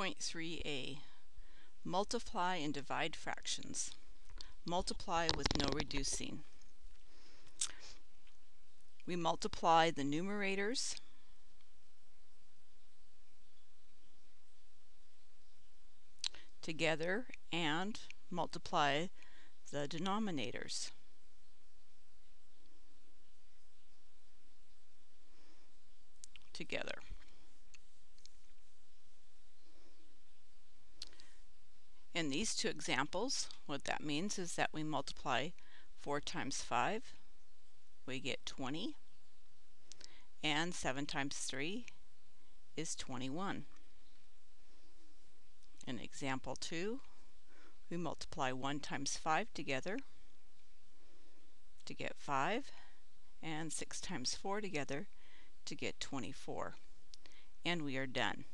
2.3a Multiply and divide fractions. Multiply with no reducing. We multiply the numerators together and multiply the denominators. together. In these two examples, what that means is that we multiply 4 times 5, we get 20, and 7 times 3 is 21. In example 2, we multiply 1 times 5 together to get 5, and 6 times 4 together to get 24. And we are done.